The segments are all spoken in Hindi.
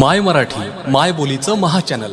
माय मराठी माय बोलीचं महाचॅनल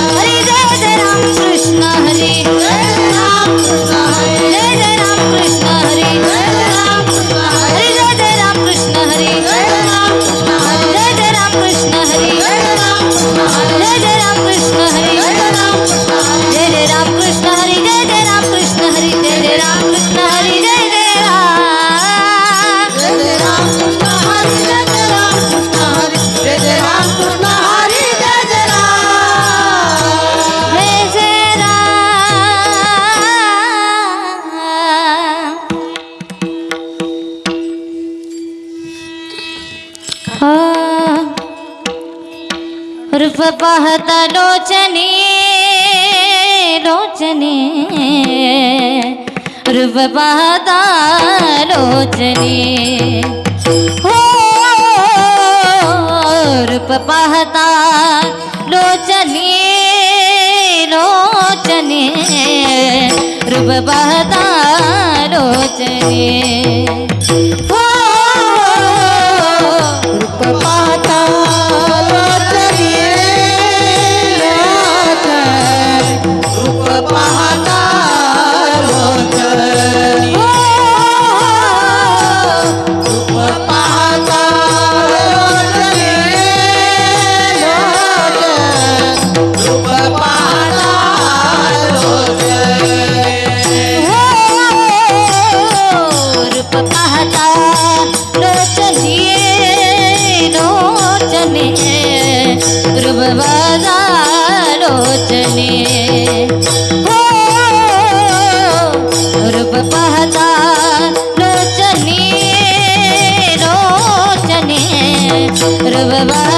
Yeah. हाँ। रूप पहता लोचने लोचने रूप बहत लोचने हो रूप बहत लोचने लोचने रूप बहत लोचने love.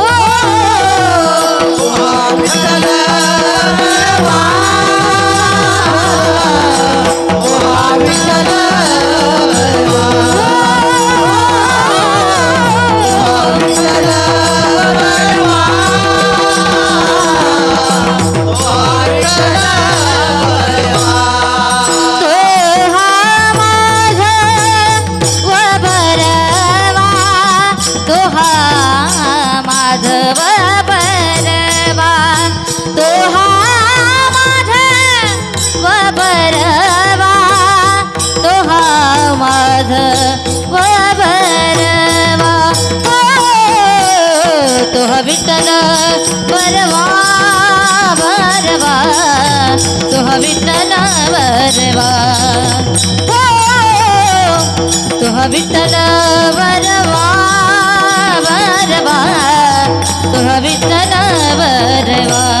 परवा भरवा तुह विठ्ठल वरवा हो तुह विठ्ठल वरवा वरवा तुह विठ्ठल वरवा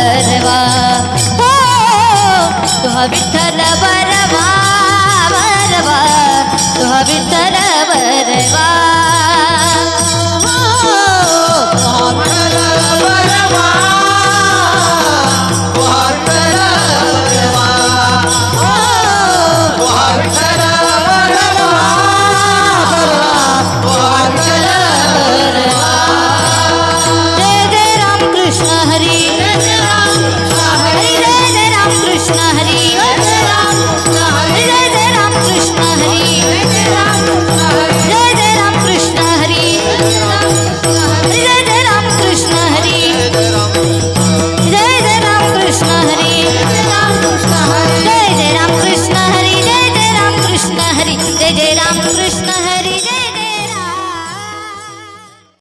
सर्वा हो विठ्ठल